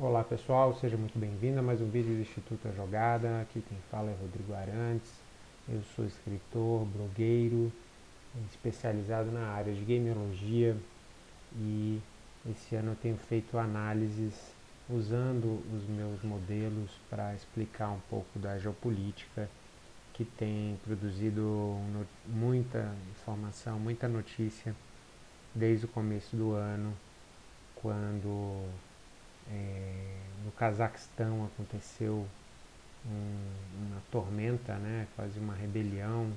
Olá pessoal, seja muito bem-vindo a mais um vídeo do Instituto A Jogada. Aqui quem fala é Rodrigo Arantes. Eu sou escritor, blogueiro, especializado na área de gamerologia e esse ano eu tenho feito análises usando os meus modelos para explicar um pouco da geopolítica que tem produzido muita informação, muita notícia desde o começo do ano, quando é, no Cazaquistão aconteceu um, uma tormenta, né, quase uma rebelião,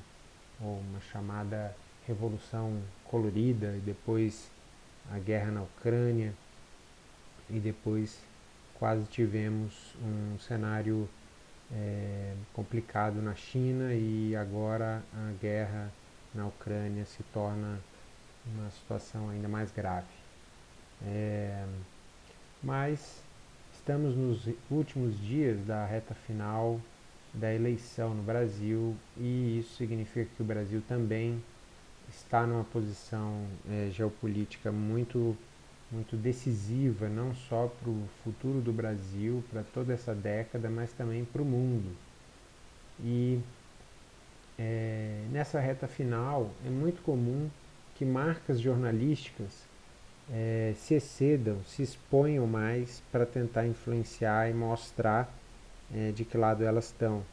ou uma chamada Revolução Colorida, e depois a guerra na Ucrânia, e depois quase tivemos um cenário é, complicado na China e agora a guerra na Ucrânia se torna uma situação ainda mais grave. É, mas estamos nos últimos dias da reta final da eleição no Brasil e isso significa que o Brasil também está numa posição é, geopolítica muito, muito decisiva, não só para o futuro do Brasil, para toda essa década, mas também para o mundo. E é, nessa reta final é muito comum que marcas jornalísticas é, se excedam, se exponham mais para tentar influenciar e mostrar é, de que lado elas estão.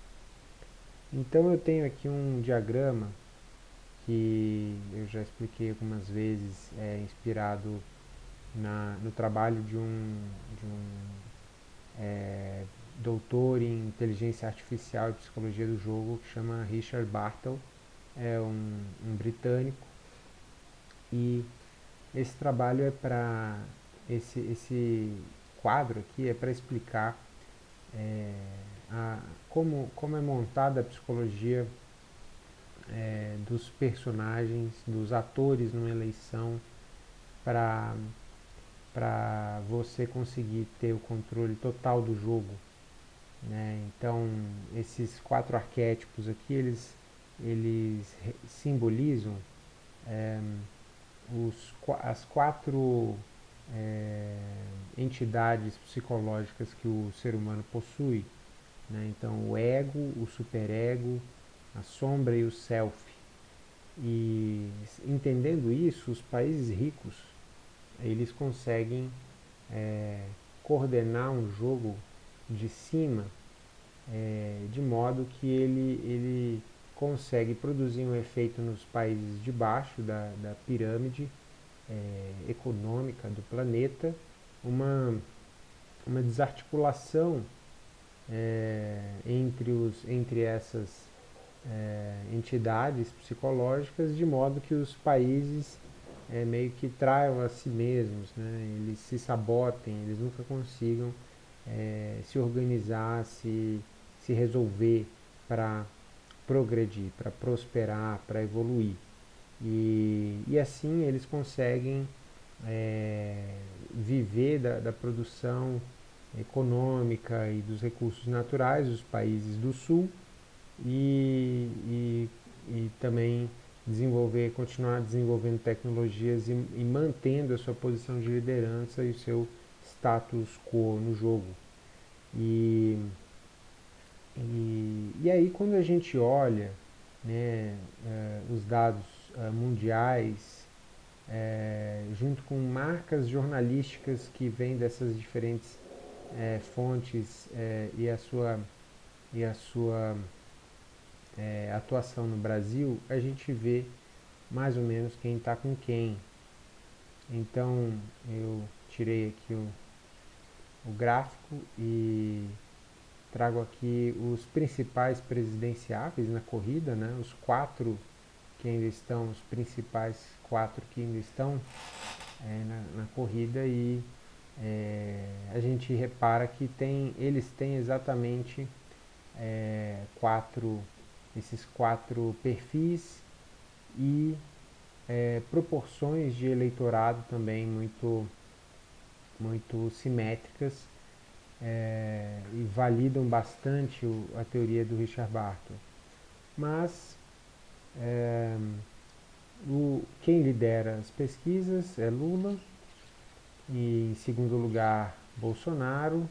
Então eu tenho aqui um diagrama que eu já expliquei algumas vezes, é inspirado na, no trabalho de um, de um é, doutor em inteligência artificial e psicologia do jogo que chama Richard Bartle, é um, um britânico e esse trabalho é para esse, esse quadro aqui é para explicar é, a, como, como é montada a psicologia é, dos personagens, dos atores numa eleição para você conseguir ter o controle total do jogo. Né? Então, esses quatro arquétipos aqui, eles, eles simbolizam é, os, as quatro é, entidades psicológicas que o ser humano possui. Né? Então, o ego, o superego, a sombra e o self. E entendendo isso, os países ricos eles conseguem é, coordenar um jogo de cima é, de modo que ele, ele consegue produzir um efeito nos países de baixo da, da pirâmide é, econômica do planeta, uma, uma desarticulação é, entre, os, entre essas é, entidades psicológicas, de modo que os países é, meio que traiam a si mesmos, né? eles se sabotem, eles nunca consigam é, se organizar, se, se resolver para progredir, para prosperar, para evoluir. E, e assim eles conseguem é, viver da, da produção econômica e dos recursos naturais dos países do sul e, e, e também desenvolver, continuar desenvolvendo tecnologias e, e, mantendo a sua posição de liderança e o seu status quo no jogo. E e, e aí quando a gente olha né, uh, os dados uh, mundiais, uh, junto com marcas jornalísticas que vêm dessas diferentes fontes e a sua, e a sua atuação no Brasil, a gente vê mais ou menos quem está com quem. Então eu tirei aqui o, o gráfico e trago aqui os principais presidenciáveis na corrida, né? os quatro que ainda estão, os principais quatro que ainda estão é, na, na, corrida e é, a gente repara que tem, eles têm exatamente é, quatro, esses quatro perfis e é, proporções de eleitorado também muito, muito simétricas é, e validam bastante o, a teoria do Richard Barton. Mas é, o, quem lidera as pesquisas é Lula, e em segundo lugar Bolsonaro,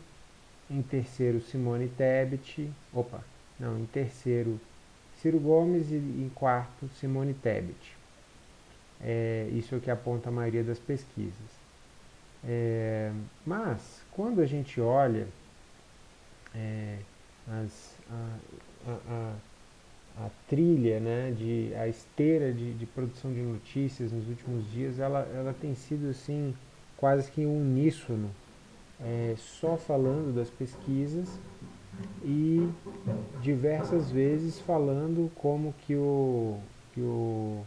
em terceiro Simone Tebet, opa, não, em terceiro Ciro Gomes e em quarto Simone Tebet. É, isso é o que aponta a maioria das pesquisas. É, mas, quando a gente olha é, as, a, a, a, trilha, né, de, a esteira de, de, produção de notícias nos últimos dias, ela, ela tem sido assim, quase que uníssono, é, só falando das pesquisas e diversas vezes falando como que o, que o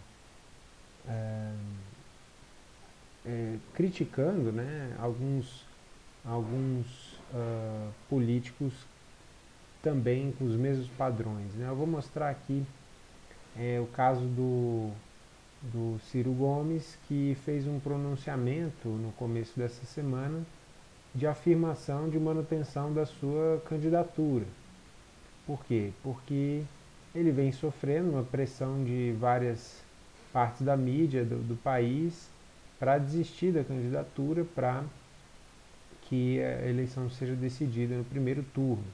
é, é, criticando né, alguns, alguns uh, políticos também com os mesmos padrões. Né? Eu vou mostrar aqui é, o caso do, do Ciro Gomes, que fez um pronunciamento no começo dessa semana de afirmação de manutenção da sua candidatura. Por quê? Porque ele vem sofrendo uma pressão de várias partes da mídia do, do país para desistir da candidatura para que a eleição seja decidida no primeiro turno.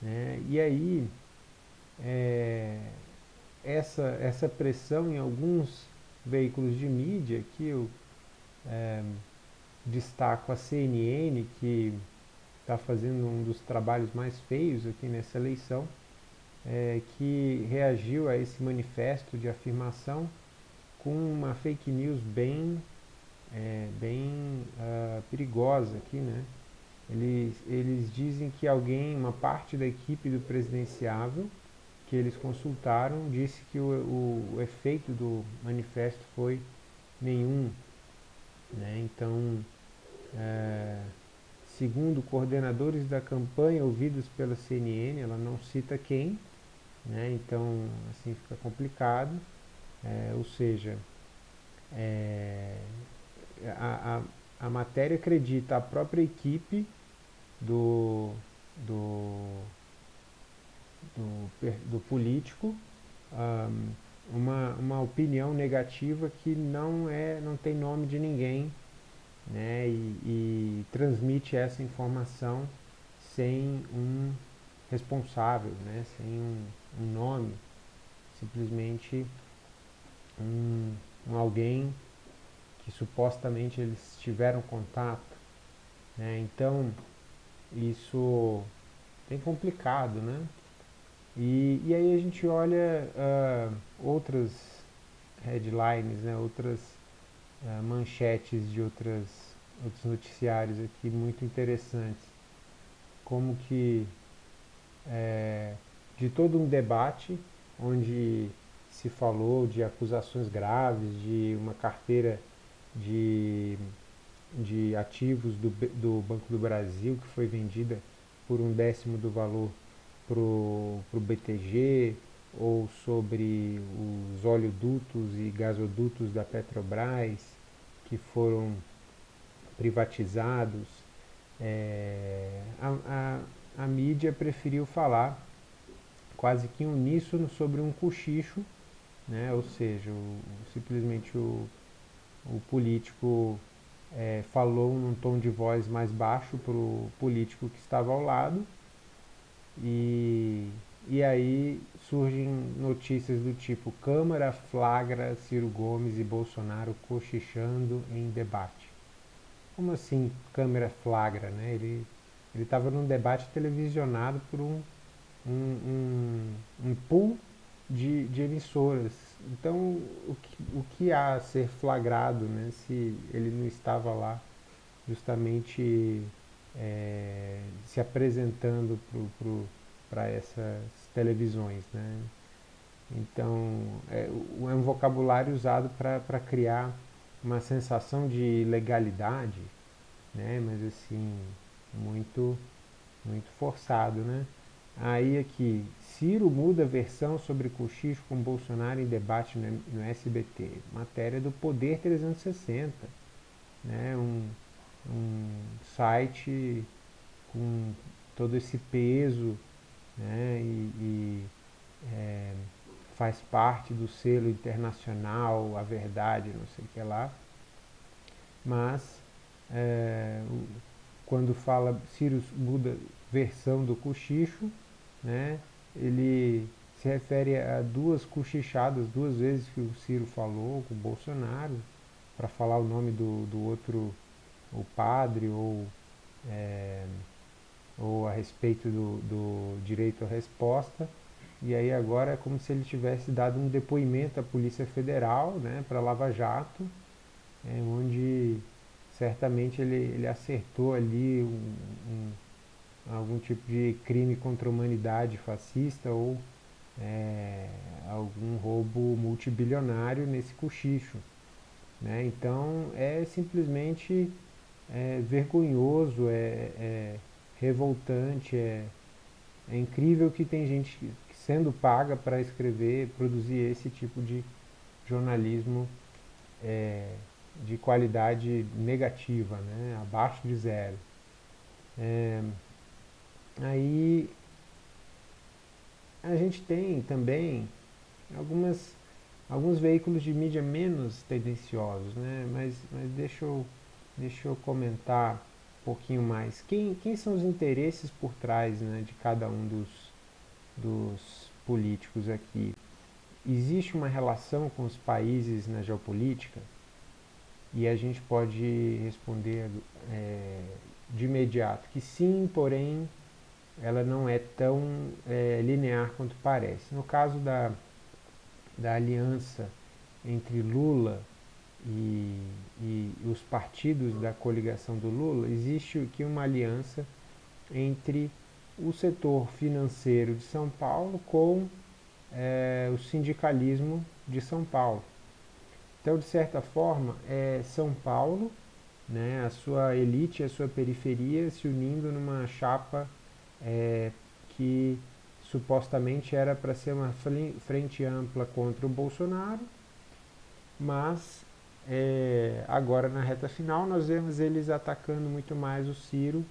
Né? E aí, é, essa, essa pressão em alguns veículos de mídia, que eu é, destaco a CNN, que está fazendo um dos trabalhos mais feios aqui nessa eleição, é, que reagiu a esse manifesto de afirmação com uma fake news bem, é, bem uh, perigosa aqui, né? Eles, eles dizem que alguém, uma parte da equipe do presidenciável que eles consultaram, disse que o, o, o efeito do manifesto foi nenhum. Né? Então, é, segundo coordenadores da campanha ouvidos pela CNN, ela não cita quem, né? então assim fica complicado. É, ou seja, é, a, a, a matéria acredita a própria equipe do, do, do, do político um, uma, uma opinião negativa que não, é, não tem nome de ninguém né, e, e transmite essa informação sem um responsável, né, sem um, um nome, simplesmente um, um, alguém que supostamente eles tiveram contato. Né, então, isso tem complicado, né? E, e aí a gente olha uh, outras headlines, né, outras uh, manchetes de outras, outros noticiários aqui muito interessantes. Como que é, de todo um debate onde se falou de acusações graves, de uma carteira de de ativos do, do Banco do Brasil, que foi vendida por um décimo do valor para o BTG, ou sobre os oleodutos e gasodutos da Petrobras, que foram privatizados. É, a, a, a mídia preferiu falar quase que uníssono sobre um cochicho, né? ou seja, o, simplesmente o, o político é, falou num tom de voz mais baixo para o político que estava ao lado. E, e aí surgem notícias do tipo: Câmara flagra Ciro Gomes e Bolsonaro cochichando em debate. Como assim Câmara flagra? Né? Ele estava num debate televisionado por um, um, um, um pool de, de emissoras. Então, o que, o que há a ser flagrado né, se ele não estava lá justamente é, se apresentando para essas televisões? Né? Então, é, é um vocabulário usado para criar uma sensação de legalidade, né? mas assim, muito, muito forçado, né? Aí aqui, Ciro muda versão sobre cochicho com Bolsonaro em debate no, no SBT. Matéria do Poder 360. Né? Um, um site com todo esse peso né? e, e é, faz parte do selo internacional, a verdade, não sei o que lá. Mas é, quando fala Ciro Buda versão do cochicho, né, ele se refere a duas cochichadas, duas vezes que o Ciro falou com o Bolsonaro, para falar o nome do, do outro, o padre, ou, é, ou a respeito do, do direito à resposta. E aí agora é como se ele tivesse dado um depoimento à Polícia Federal, né, para Lava Jato, é, onde certamente ele, ele acertou ali um, um, algum tipo de crime contra a humanidade fascista ou é, algum roubo multibilionário nesse cochicho. Né? Então é simplesmente é, vergonhoso, é, é, revoltante, é, é incrível que tem gente sendo paga para escrever, produzir esse tipo de jornalismo é, de qualidade negativa, né? abaixo de zero. É, aí a gente tem também algumas, alguns veículos de mídia menos tendenciosos, né? mas, mas deixa, eu, deixa eu comentar um pouquinho mais. Quem, quem são os interesses por trás né, de cada um dos, dos políticos aqui? Existe uma relação com os países na geopolítica? E a gente pode responder é, de imediato que sim, porém ela não é tão é, linear quanto parece. No caso da, da aliança entre Lula e, e os partidos da coligação do Lula, existe aqui uma aliança entre o setor financeiro de São Paulo com é, o sindicalismo de São Paulo. Então, de certa forma, é São Paulo, né, a sua elite, a sua periferia se unindo numa chapa é, que supostamente era para ser uma frente ampla contra o Bolsonaro, mas é, agora na reta final nós vemos eles atacando muito mais o Ciro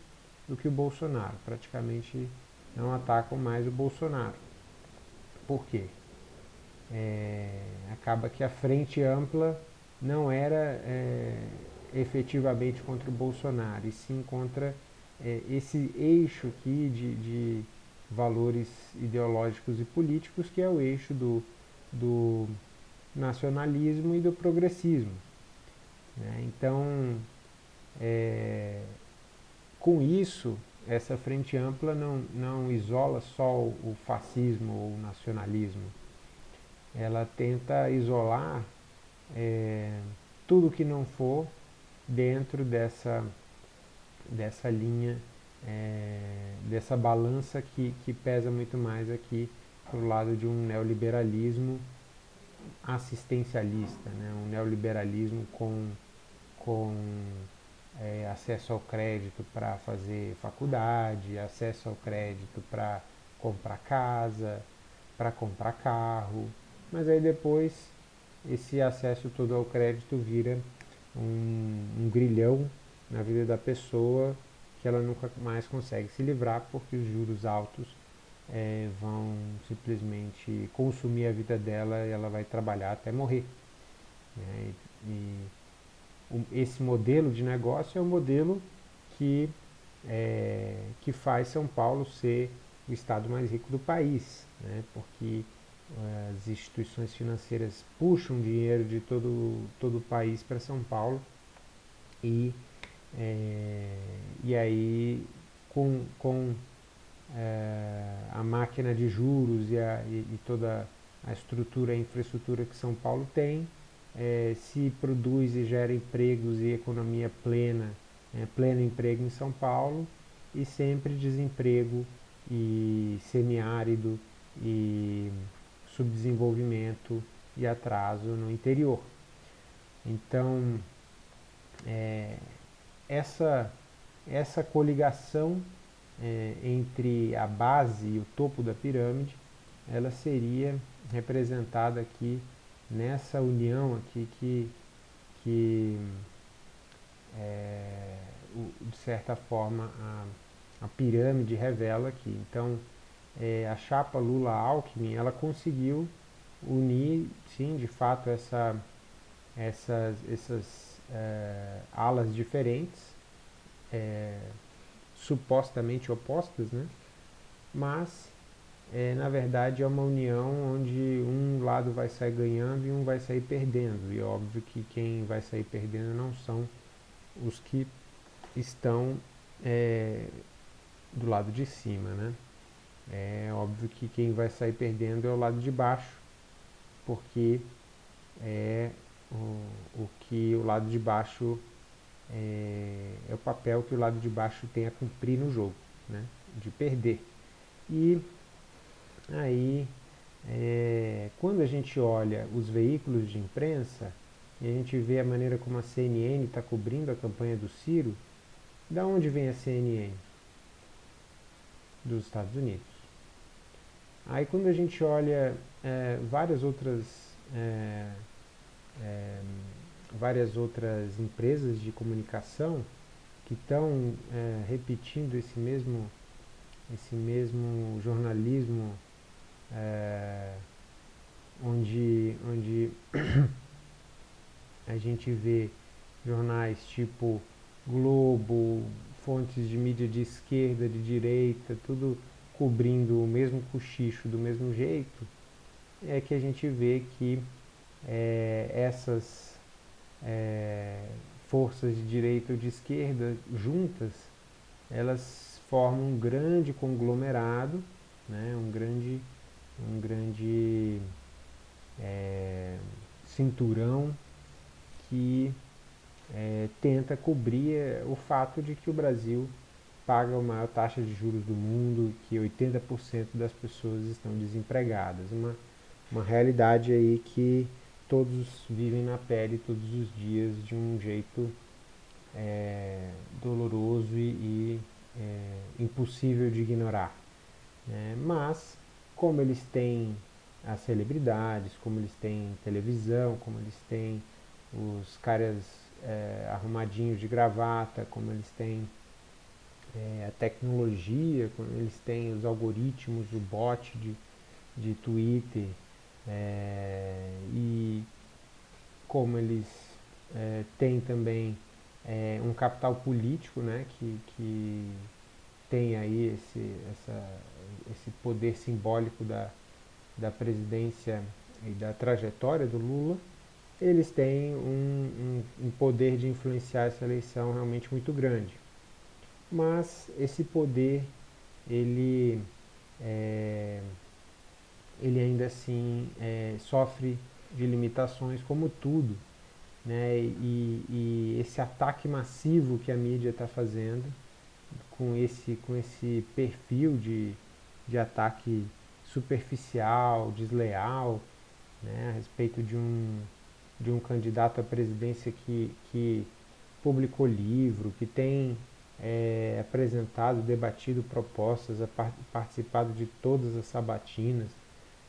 do que o Bolsonaro. Praticamente não atacam mais o Bolsonaro. Por quê? é, acaba que a frente ampla não era é, efetivamente contra o Bolsonaro, e sim contra é, esse eixo aqui de, de, valores ideológicos e políticos, que é o eixo do, do nacionalismo e do progressismo. Né? Então, é, com isso, essa frente ampla não, não isola só o, fascismo ou o nacionalismo, ela tenta isolar é, tudo que não for dentro dessa, dessa linha, é, dessa balança que, que pesa muito mais aqui para o lado de um neoliberalismo assistencialista, né? um neoliberalismo com, com é, acesso ao crédito para fazer faculdade, acesso ao crédito para comprar casa, para comprar carro, mas aí depois esse acesso todo ao crédito vira um, um grilhão na vida da pessoa que ela nunca mais consegue se livrar porque os juros altos é, vão simplesmente consumir a vida dela e ela vai trabalhar até morrer. Né? E, e esse modelo de negócio é o modelo que, é, que faz São Paulo ser o estado mais rico do país, né? porque as instituições financeiras puxam dinheiro de todo, todo o país para São Paulo e, é, e aí com, com é, a máquina de juros e, a, e, e, toda a estrutura, a infraestrutura que São Paulo tem, é, se produz e gera empregos e economia plena, é, pleno emprego em São Paulo e sempre desemprego e semiárido e subdesenvolvimento e atraso no interior. Então, é, essa, essa coligação é, entre a base e o topo da pirâmide, ela seria representada aqui nessa união aqui que, que é, de certa forma a, a pirâmide revela aqui. Então, é, a chapa Lula-Alckmin, ela conseguiu unir, sim, de fato, essa, essas, essas é, alas diferentes, é, supostamente opostas, né? mas é, na verdade é uma união onde um lado vai sair ganhando e um vai sair perdendo. E óbvio que quem vai sair perdendo não são os que estão é, do lado de cima, né? É óbvio que quem vai sair perdendo é o lado de baixo, porque é o, o que o lado de baixo é, é o papel que o lado de baixo tem a cumprir no jogo, né? De perder. E aí, é, quando a gente olha os veículos de imprensa e a gente vê a maneira como a CNN está cobrindo a campanha do Ciro, da onde vem a CNN? Dos Estados Unidos. Aí quando a gente olha é, várias outras é, é, várias outras empresas de comunicação que estão é, repetindo esse mesmo esse mesmo jornalismo é, onde, onde a gente vê jornais tipo Globo, fontes de mídia de esquerda, de direita, tudo cobrindo o mesmo cochicho do mesmo jeito, é que a gente vê que é, essas é, forças de direita ou de esquerda juntas, elas formam um grande conglomerado, né, um grande, um grande é, cinturão que é, tenta cobrir é, o fato de que o Brasil paga a maior taxa de juros do mundo, que 80% das pessoas estão desempregadas. Uma, uma realidade aí que todos vivem na pele todos os dias de um jeito é, doloroso e, e é, impossível de ignorar. Né? Mas, como eles têm as celebridades, como eles têm televisão, como eles têm os caras é, arrumadinhos de gravata, como eles têm é, a tecnologia, como eles têm os algoritmos, o bot de, de Twitter, é, e como eles é, têm também é, um capital político né, que, que tem aí esse, essa, esse poder simbólico da, da presidência e da trajetória do Lula, eles têm um, um, um poder de influenciar essa eleição realmente muito grande. Mas esse poder, ele, é, ele ainda assim é, sofre de limitações como tudo né? E, e esse ataque massivo que a mídia está fazendo, com esse, com esse perfil de, de ataque superficial, desleal, né? a respeito de um, de um candidato à presidência que, que publicou livro, que tem é, apresentado, debatido propostas, participado de todas as sabatinas,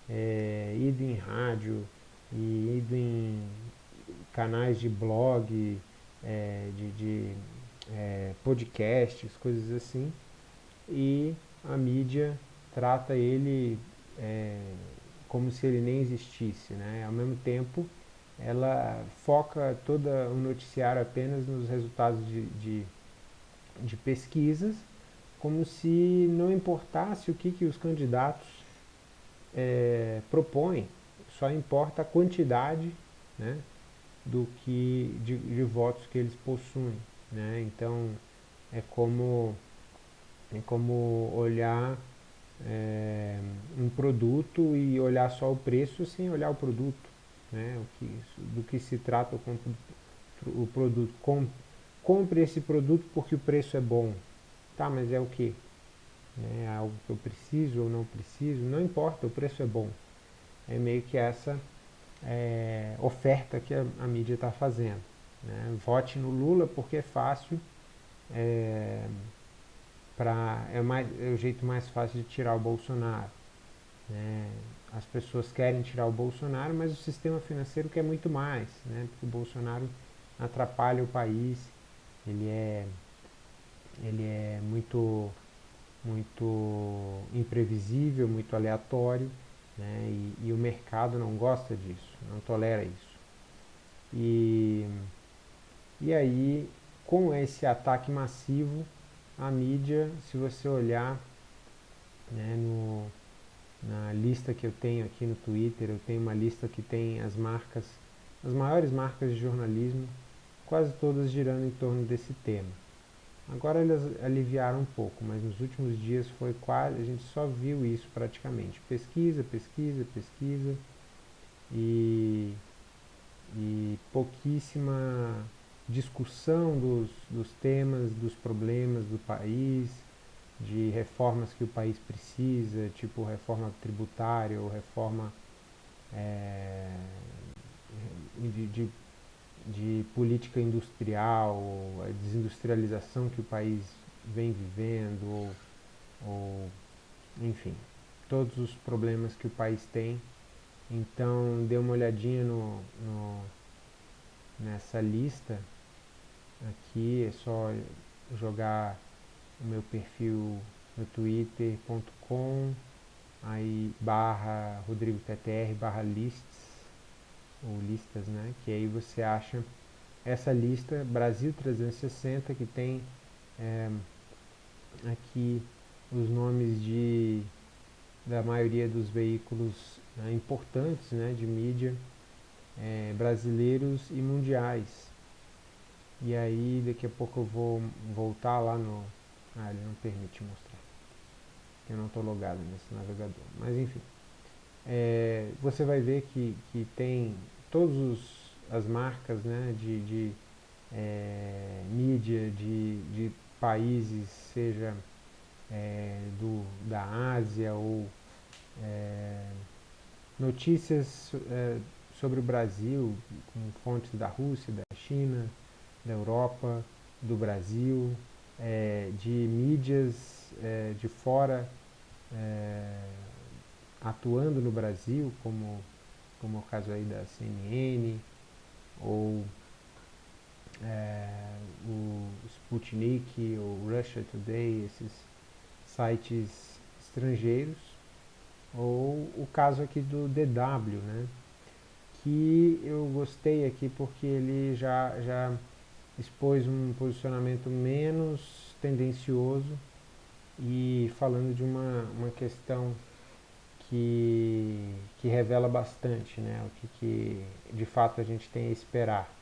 é, ido em rádio e ido em canais de blog, é, de, de é, podcasts, coisas assim, e a mídia trata ele é, como se ele nem existisse. Né? Ao mesmo tempo, ela foca todo o noticiário apenas nos resultados de, de, de pesquisas, como se não importasse o que, que os candidatos é, propõem, só importa a quantidade né, do que de, de votos que eles possuem. Né? Então é como, é como olhar é, um produto e olhar só o preço sem olhar o produto. Né? O que, do que se trata o, o produto. Com, compre esse produto porque o preço é bom. Tá, mas é o que? Que eu preciso ou não preciso? Não importa, o preço é bom. É meio que essa é, oferta que a, a mídia está fazendo. Né? Vote no Lula porque é fácil, é, pra, é, mais, é o jeito mais fácil de tirar o Bolsonaro. Né? As pessoas querem tirar o Bolsonaro, mas o sistema financeiro quer muito mais, né? porque o Bolsonaro atrapalha o país, ele é, ele é muito, muito imprevisível, muito aleatório né? E, e, o mercado não gosta disso, não tolera isso. E, e aí, com esse ataque massivo, a mídia, se você olhar né, no, na lista que eu tenho aqui no Twitter, eu tenho uma lista que tem as marcas, as maiores marcas de jornalismo, quase todas girando em torno desse tema. Agora eles aliviaram um pouco, mas nos últimos dias foi quase, a gente só viu isso praticamente. Pesquisa, pesquisa, pesquisa e, e pouquíssima discussão dos, dos temas, dos problemas do país, de reformas que o país precisa, tipo reforma tributária ou reforma é, de, de, de, política industrial, a desindustrialização que o país vem vivendo, ou, ou enfim, todos os problemas que o país tem. Então dê uma olhadinha no, no nessa lista aqui, é só jogar o meu perfil no twitter.com aí barra Rodrigo TTR barra lists ou listas, né? Que aí você acha essa lista Brasil 360 que tem é, aqui os nomes de da maioria dos veículos né, importantes né, de mídia é, brasileiros e mundiais. E aí daqui a pouco eu vou voltar lá no. Ah, ele não permite mostrar. Eu não estou logado nesse navegador. Mas enfim. É, você vai ver que, que tem todas as marcas né, de, de é, mídia de, de países, seja é, do, da Ásia ou é, notícias é, sobre o Brasil com fontes da Rússia, da China, da Europa, do Brasil, é, de mídias é, de fora atuando no Brasil, como, como é o caso aí da CNN, ou é, o Sputnik, ou Russia Today, esses sites estrangeiros, ou o caso aqui do DW, né? que eu gostei aqui porque ele já, já expôs um posicionamento menos tendencioso e falando de uma, uma questão que, que revela bastante né, o que, que de fato a gente tem a esperar.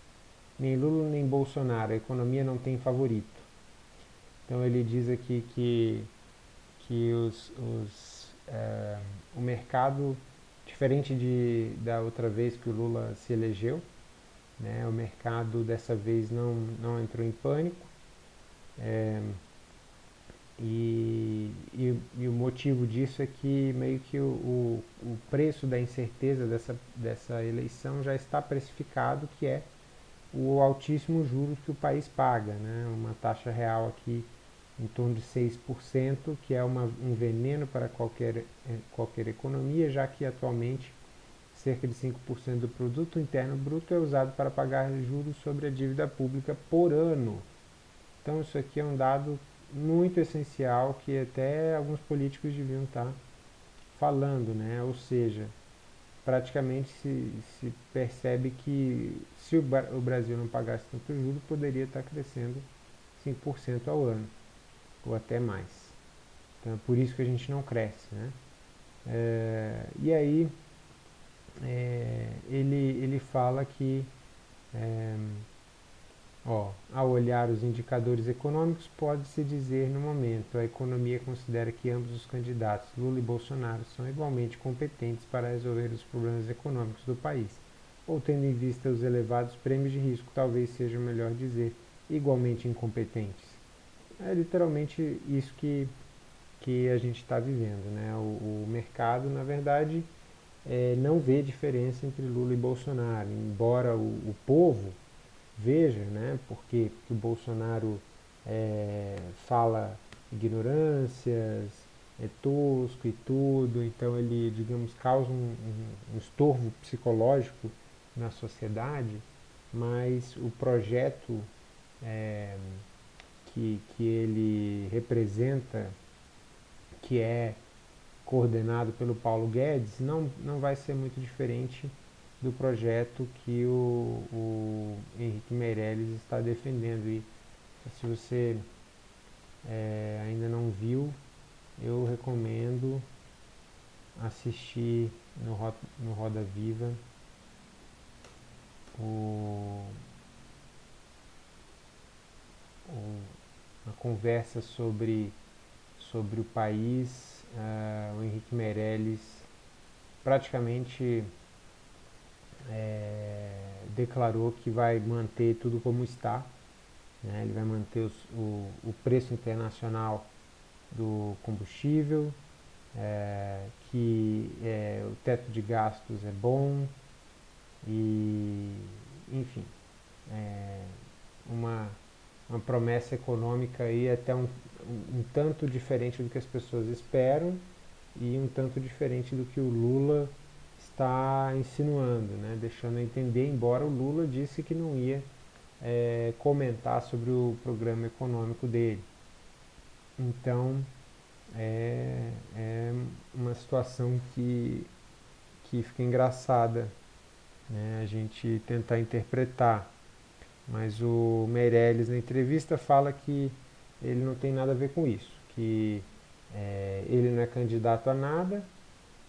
Nem Lula nem Bolsonaro, a economia não tem favorito. Então ele diz aqui que, que os, os, é, o mercado, diferente de, da outra vez que o Lula se elegeu, né? O mercado dessa vez não, não entrou em pânico. É, e, e, e, o motivo disso é que meio que o, o, o, preço da incerteza dessa, dessa eleição já está precificado, que é o altíssimo juros que o país paga, né? uma taxa real aqui em torno de 6%, que é uma, um veneno para qualquer, eh, qualquer economia, já que atualmente cerca de 5% do produto interno bruto é usado para pagar juros sobre a dívida pública por ano. Então isso aqui é um dado muito essencial que até alguns políticos deviam estar falando, né? Ou seja, praticamente se, se percebe que se o, o Brasil não pagasse tanto juros, poderia estar crescendo 5% ao ano, ou até mais. Então é por isso que a gente não cresce, né? É, e aí é, ele, ele fala que, é, ó, ao olhar os indicadores econômicos, pode-se dizer no momento, a economia considera que ambos os candidatos, Lula e Bolsonaro, são igualmente competentes para resolver os problemas econômicos do país. Ou tendo em vista os elevados prêmios de risco, talvez seja melhor dizer igualmente incompetentes. É literalmente isso que, que a gente está vivendo. Né? O, o mercado, na verdade, é, não vê diferença entre Lula e Bolsonaro, embora o, o povo veja, né, porque, porque o Bolsonaro é, fala ignorâncias, é tosco e tudo, então ele, digamos, causa um, um, um estorvo psicológico na sociedade, mas o projeto é, que, que ele representa, que é coordenado pelo Paulo Guedes, não, não vai ser muito diferente do projeto que o, o Henrique Meirelles está defendendo. E se você é, ainda não viu, eu recomendo assistir no, Roda, no Roda Viva o, o, a conversa sobre, sobre o país, uh, o Henrique Meirelles praticamente declarou que vai manter tudo como está. Né? Ele vai manter os, o, o preço internacional do combustível, é, que é, o teto de gastos é bom e, enfim, é uma, uma promessa econômica aí até um, um, um tanto diferente do que as pessoas esperam e um tanto diferente do que o Lula está insinuando, né? deixando a entender, embora o Lula disse que não ia é, comentar sobre o programa econômico dele. Então, é, é uma situação que, que fica engraçada né, a gente tentar interpretar. Mas o Meirelles na entrevista fala que ele não tem nada a ver com isso, que é, ele não é candidato a nada,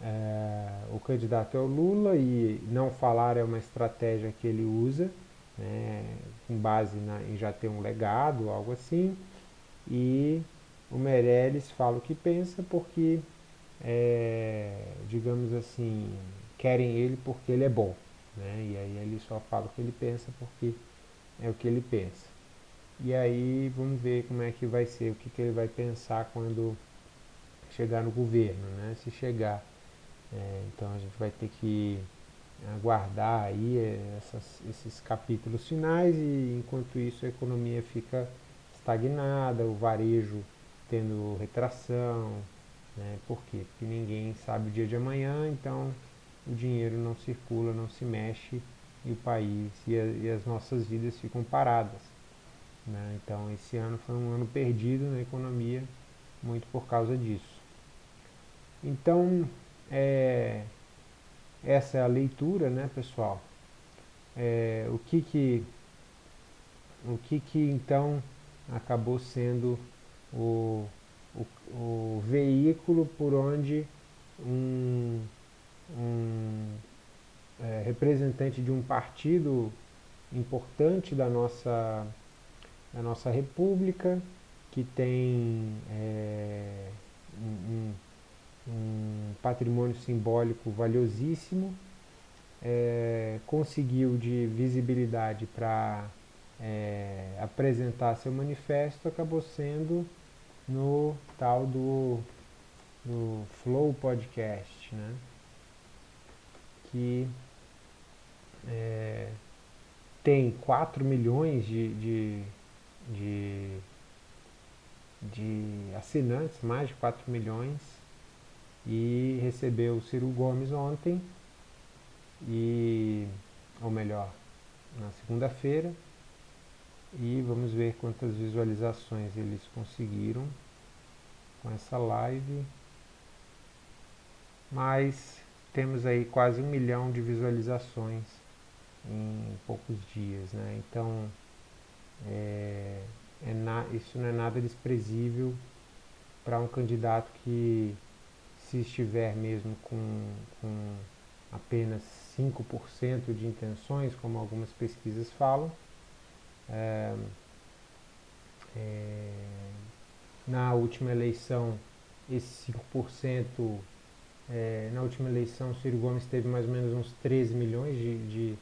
é, o candidato é o Lula e não falar é uma estratégia que ele usa, né, com base na, em já ter um legado, algo assim, e o Meirelles fala o que pensa porque, é, digamos assim, querem ele porque ele é bom. Né? E aí ele só fala o que ele pensa porque é o que ele pensa. E aí vamos ver como é que vai ser, o que, que ele vai pensar quando chegar no governo, né? Se chegar. É, então a gente vai ter que aguardar aí essas, esses capítulos finais e enquanto isso a economia fica estagnada, o varejo tendo retração, né? Por quê? Porque ninguém sabe o dia de amanhã, então o dinheiro não circula, não se mexe e o país e, a, e as nossas vidas ficam paradas. Né? Então esse ano foi um ano perdido na economia, muito por causa disso. Então, é, essa é a leitura, né, pessoal? É, o que que o que que então acabou sendo o, o, o veículo por onde um, um é, representante de um partido importante da nossa, da nossa república, que tem é, um, um, patrimônio simbólico valiosíssimo, é, conseguiu de visibilidade para é, apresentar seu manifesto acabou sendo no tal do, do Flow Podcast, né? que é, tem 4 milhões de, de, de, de assinantes, mais de 4 milhões, e recebeu o Ciro Gomes ontem, e, ou melhor, na segunda-feira, e vamos ver quantas visualizações eles conseguiram com essa live. Mas temos aí quase um milhão de visualizações em poucos dias, né? Então é, é na, isso não é nada desprezível para um candidato que se estiver mesmo com, com apenas 5% de intenções, como algumas pesquisas falam, é, é, na última eleição, esse 5%, é, na última eleição, Ciro Gomes teve mais ou menos uns 13 milhões de, de,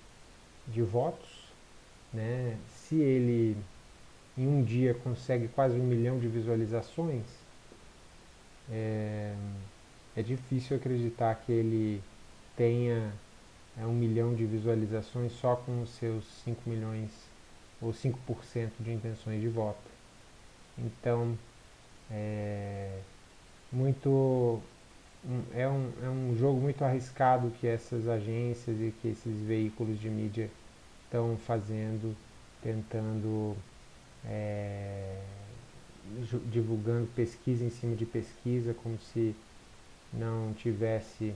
de votos. Né? Se ele em um dia consegue quase um milhão de visualizações, é, é difícil acreditar que ele tenha é, um milhão de visualizações só com os seus 5 milhões ou 5% de intenções de voto. Então, é muito é um, é um jogo muito arriscado que essas agências e que esses veículos de mídia estão fazendo, tentando é, divulgando pesquisa em cima de pesquisa, como se não tivesse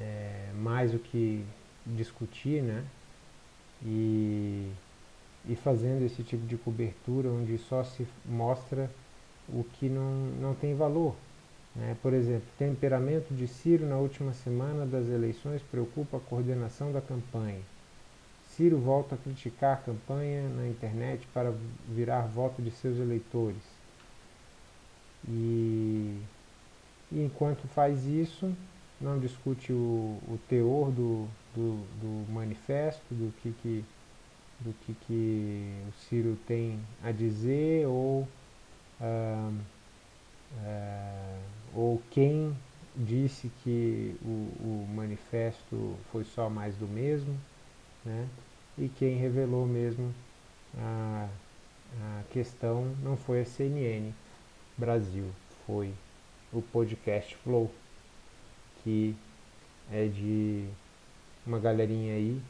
é, mais o que discutir, né? E e fazendo esse tipo de cobertura onde só se mostra o que não, não tem valor. Né? Por exemplo, temperamento de Ciro na última semana das eleições preocupa a coordenação da campanha. Ciro volta a criticar a campanha na internet para virar voto de seus eleitores. E, e enquanto faz isso, não discute o, o teor do, do, do, manifesto, do que, que, do que, que o Ciro tem a dizer ou, ah, ah, ou quem disse que o, o manifesto foi só mais do mesmo, né? e quem revelou mesmo a, a questão não foi a CNN Brasil, foi o podcast Flow que é de uma galerinha aí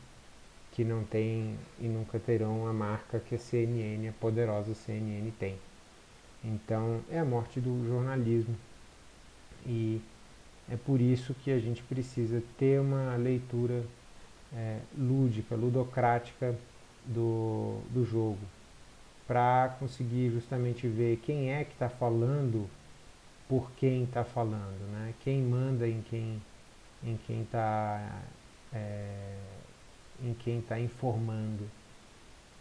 que não tem e nunca terão a marca que a CNN, a poderosa CNN tem. Então é a morte do jornalismo e é por isso que a gente precisa ter uma leitura é, lúdica, ludocrática do, do jogo para conseguir justamente ver quem é que está falando por quem está falando, né? Quem manda em quem em quem está é, em quem está informando.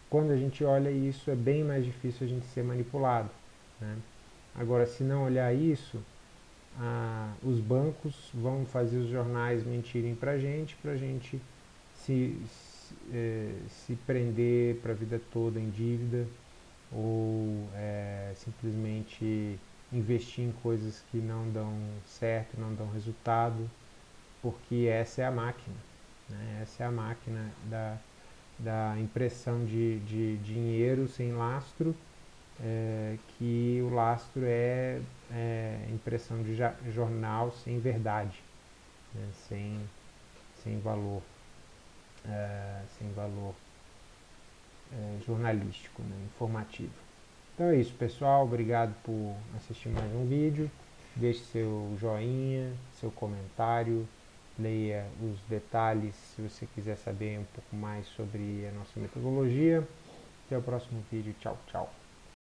Quando a gente olha isso, é bem mais difícil a gente ser manipulado. Né? Agora, se não olhar isso, ah, os bancos vão fazer os jornais mentirem para a gente, para a gente se, se, é, se prender para a vida toda em dívida ou é, simplesmente investir em coisas que não dão certo, não dão resultado, porque essa é a máquina. Né? Essa é a máquina da, da impressão de, de dinheiro sem lastro, é, que o lastro é, é impressão de jornal sem verdade, né? sem, sem valor, é, sem valor é, jornalístico, né? informativo. Então é isso, pessoal. Obrigado por assistir mais um vídeo. Deixe seu joinha, seu comentário, leia os detalhes se você quiser saber um pouco mais sobre a nossa metodologia. Até o próximo vídeo. Tchau, tchau.